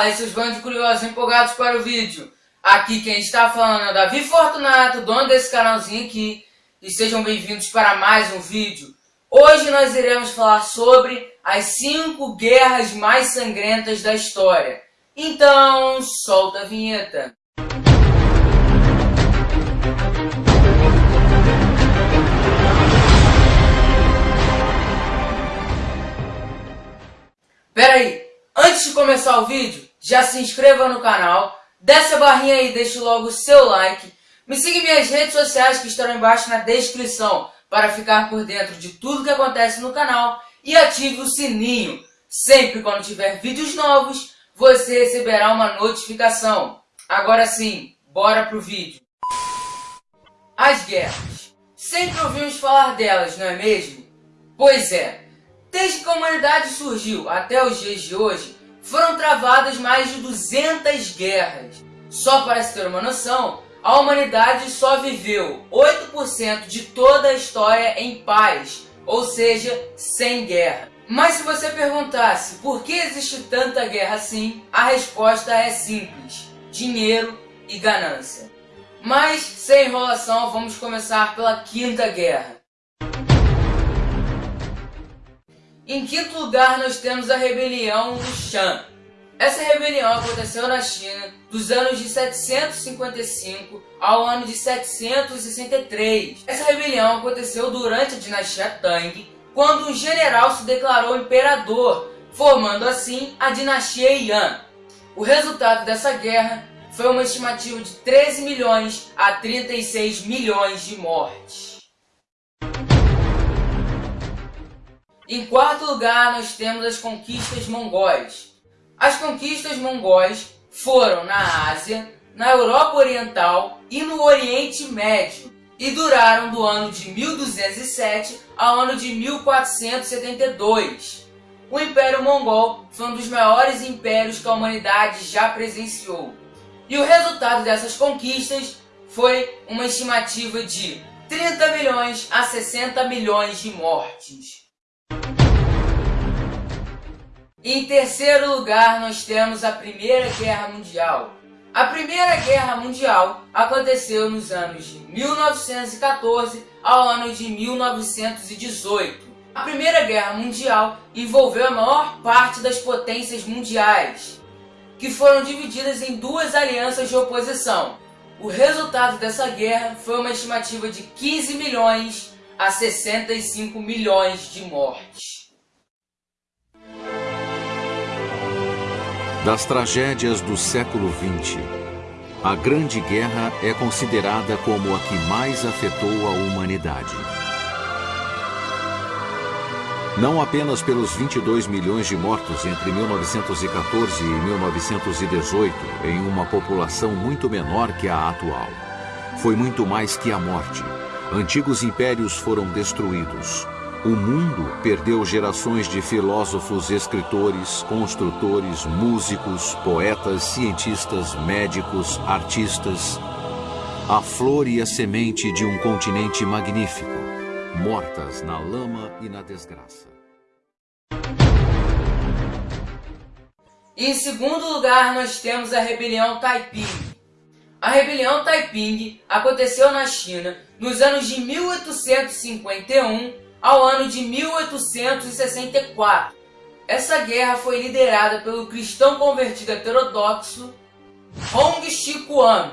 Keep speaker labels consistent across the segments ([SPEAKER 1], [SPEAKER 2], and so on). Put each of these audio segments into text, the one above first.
[SPEAKER 1] Fala aí seus bandos curiosos empolgados para o vídeo. Aqui quem está falando é o Davi Fortunato, dono desse canalzinho aqui. E sejam bem-vindos para mais um vídeo. Hoje nós iremos falar sobre as 5 guerras mais sangrentas da história. Então, solta a vinheta. De começar o vídeo, já se inscreva no canal, desce a barrinha aí e deixe logo o seu like. Me siga em minhas redes sociais que estarão embaixo na descrição para ficar por dentro de tudo que acontece no canal e ative o sininho. Sempre quando tiver vídeos novos, você receberá uma notificação. Agora sim, bora pro vídeo. As guerras. Sempre ouvimos falar delas, não é mesmo? Pois é, Desde que a humanidade surgiu até os dias de hoje, foram travadas mais de 200 guerras. Só para se ter uma noção, a humanidade só viveu 8% de toda a história em paz, ou seja, sem guerra. Mas se você perguntasse por que existe tanta guerra assim, a resposta é simples: dinheiro e ganância. Mas, sem enrolação, vamos começar pela Quinta Guerra. Em quinto lugar, nós temos a rebelião do Shan. Essa rebelião aconteceu na China dos anos de 755 ao ano de 763. Essa rebelião aconteceu durante a dinastia Tang, quando um general se declarou imperador, formando assim a dinastia Yan. O resultado dessa guerra foi uma estimativa de 13 milhões a 36 milhões de mortes. Em quarto lugar, nós temos as conquistas mongóis. As conquistas mongóis foram na Ásia, na Europa Oriental e no Oriente Médio e duraram do ano de 1207 ao ano de 1472. O Império Mongol foi um dos maiores impérios que a humanidade já presenciou. E o resultado dessas conquistas foi uma estimativa de 30 milhões a 60 milhões de mortes. Em terceiro lugar, nós temos a Primeira Guerra Mundial. A Primeira Guerra Mundial aconteceu nos anos de 1914 ao ano de 1918. A Primeira Guerra Mundial envolveu a maior parte das potências mundiais, que foram divididas em duas alianças de oposição. O resultado dessa guerra foi uma estimativa de 15 milhões a 65 milhões de mortes.
[SPEAKER 2] Das tragédias do século XX, a Grande Guerra é considerada como a que mais afetou a humanidade. Não apenas pelos 22 milhões de mortos entre 1914 e 1918, em uma população muito menor que a atual. Foi muito mais que a morte. Antigos impérios foram destruídos, o mundo perdeu gerações de filósofos, escritores, construtores, músicos, poetas, cientistas, médicos, artistas. A flor e a semente de um continente magnífico, mortas na lama e na desgraça.
[SPEAKER 1] Em segundo lugar, nós temos a rebelião Taiping. A rebelião Taiping aconteceu na China nos anos de 1851 ao ano de 1864. Essa guerra foi liderada pelo cristão convertido heterodoxo Hong Shikuan,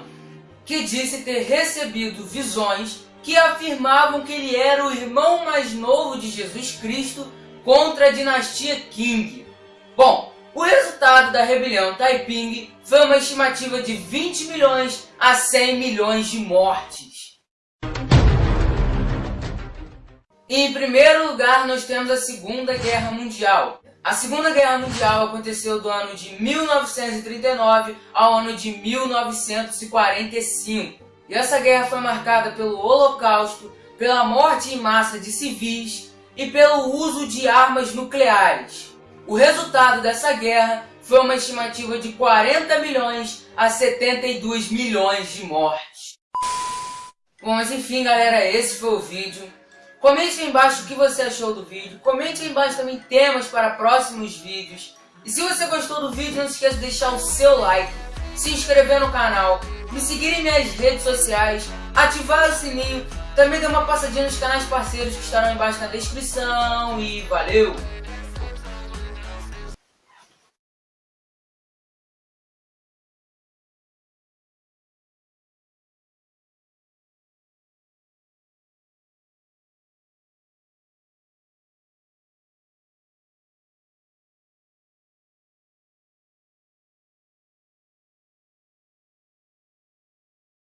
[SPEAKER 1] que disse ter recebido visões que afirmavam que ele era o irmão mais novo de Jesus Cristo contra a dinastia Qing. Bom, o resultado da rebelião Taiping foi uma estimativa de 20 milhões a 100 milhões de mortes. Em primeiro lugar, nós temos a Segunda Guerra Mundial. A Segunda Guerra Mundial aconteceu do ano de 1939 ao ano de 1945. E essa guerra foi marcada pelo Holocausto, pela morte em massa de civis e pelo uso de armas nucleares. O resultado dessa guerra foi uma estimativa de 40 milhões a 72 milhões de mortes. Bom, mas enfim, galera, esse foi o vídeo. Comente aí embaixo o que você achou do vídeo. Comente aí embaixo também temas para próximos vídeos. E se você gostou do vídeo, não se esqueça de deixar o seu like, se inscrever no canal, me seguir em minhas redes sociais, ativar o sininho, também dê uma passadinha nos canais parceiros que estarão embaixo na descrição e valeu!